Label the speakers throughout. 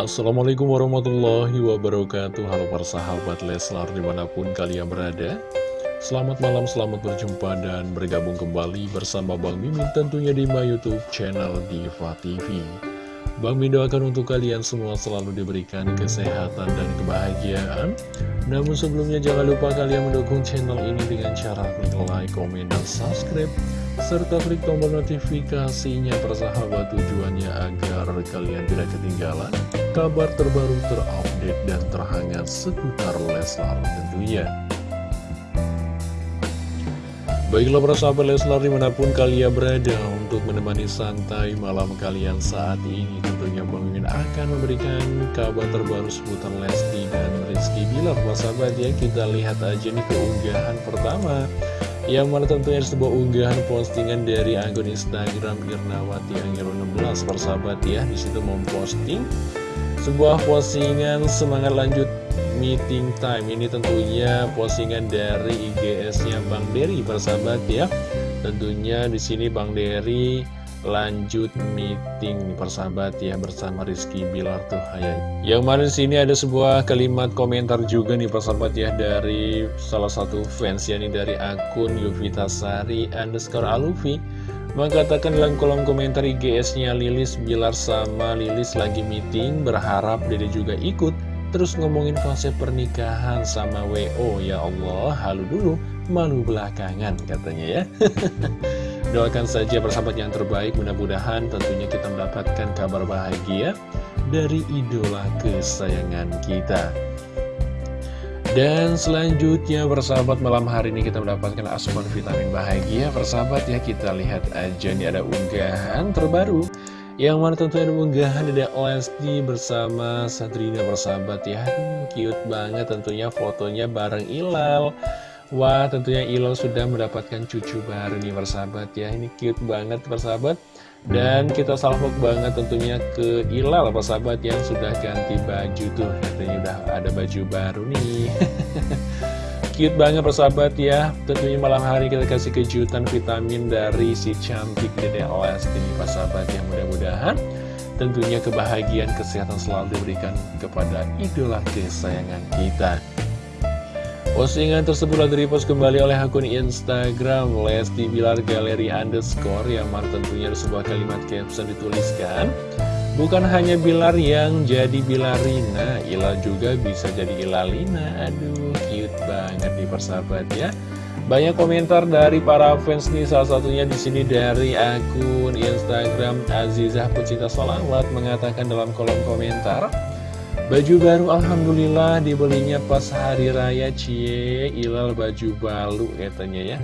Speaker 1: Assalamualaikum warahmatullahi wabarakatuh. Halo para sahabat Leslar di mana pun kalian berada. Selamat malam, selamat berjumpa dan bergabung kembali bersama Bang Mimin tentunya di my youtube channel Diva TV Bang Mimin doakan untuk kalian semua selalu diberikan kesehatan dan kebahagiaan Namun sebelumnya jangan lupa kalian mendukung channel ini dengan cara klik like, komen, dan subscribe serta klik tombol notifikasinya persahabat tujuannya agar kalian tidak ketinggalan kabar terbaru terupdate dan terhangat seputar Leslar tentunya. Baiklah para sahabat Leslar di mana pun kalian berada untuk menemani santai malam kalian saat ini Tentunya Bang Mimin akan memberikan kabar terbaru seputar Lesti dan Rizky. Bilar Para sahabat ya kita lihat aja nih keunggahan pertama. Yang mana tentunya sebuah unggahan postingan dari akun Instagram Irnawati Angelo 16 persahabat ya. Di situ memposting sebuah postingan semangat lanjut meeting time. Ini tentunya postingan dari IGS-nya Bang Dery persahabat ya. Tentunya di sini Bang Dery lanjut meeting nih persahabat ya bersama Rizky Bilar tuh hayat. Yang di sini ada sebuah kalimat komentar juga nih persahabat ya dari salah satu fans ya nih dari akun Yuvita Sari underscore Alufi. Mengatakan dalam kolom komentar IGS-nya Lilis Bilar sama Lilis lagi meeting berharap Dede juga ikut terus ngomongin konsep pernikahan sama WO ya Allah halu dulu malu belakangan katanya ya. Doakan saja persahabat yang terbaik, mudah-mudahan tentunya kita mendapatkan kabar bahagia dari idola kesayangan kita. Dan selanjutnya persahabat malam hari ini kita mendapatkan asupan vitamin bahagia. Persahabat ya kita lihat aja nih ada unggahan terbaru Yang mana tentunya ada unggahan ada Lesti bersama Sadrina persahabat ya. Aduh, Cute banget tentunya fotonya bareng Ilal. Wah tentunya Ilo sudah mendapatkan cucu baru nih persahabat ya. Ini cute banget persahabat Dan kita salvok banget tentunya ke Ilal persahabat yang sudah ganti baju tuh. Katanya udah ada baju baru nih Cute banget persahabat ya. Tentunya malam hari kita kasih kejutan vitamin dari si cantik Dede Lesti nih persahabat yang mudah-mudahan Tentunya kebahagiaan kesehatan selalu diberikan kepada idola kesayangan kita. Postingan tersebut repost kembali oleh akun Instagram Lesti Bilar Galeri Underscore yang mana tentunya sebuah kalimat caption dituliskan Bukan hanya Bilar yang jadi Bilarina, Ila juga bisa jadi Ilalina. Aduh, cute banget nih persahabat ya banyak komentar dari para fans nih, salah satunya di sini dari akun Instagram Azizah Pucita Salawat mengatakan dalam kolom komentar Baju baru Alhamdulillah dibelinya pas hari raya Cie. Ilal baju baru katanya ya.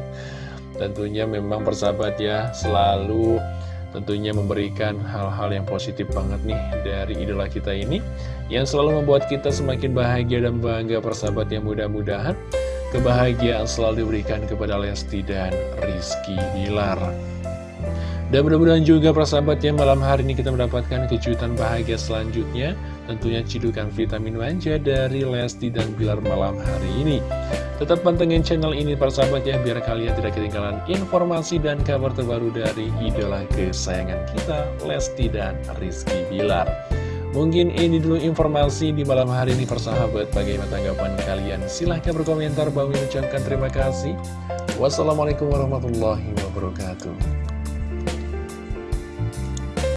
Speaker 1: Tentunya memang persahabat ya selalu tentunya memberikan hal-hal yang positif banget nih dari idola kita ini Yang selalu membuat kita semakin bahagia dan bangga persahabat yang mudah-mudahan. Kebahagiaan selalu diberikan kepada Lesti dan Rizky Bilar dan mudah-mudahan juga persahabat ya malam hari ini kita mendapatkan kejutan bahagia selanjutnya. Tentunya cidukan vitamin manja dari Lesti dan Bilar malam hari ini. Tetap pantengin channel ini persahabat ya biar kalian tidak ketinggalan informasi dan kabar terbaru dari idola kesayangan kita Lesti dan Rizky Bilar. Mungkin ini dulu informasi di malam hari ini persahabat. Bagaimana tanggapan kalian? Silahkan berkomentar Bang ucapkan terima kasih. Wassalamualaikum warahmatullahi wabarakatuh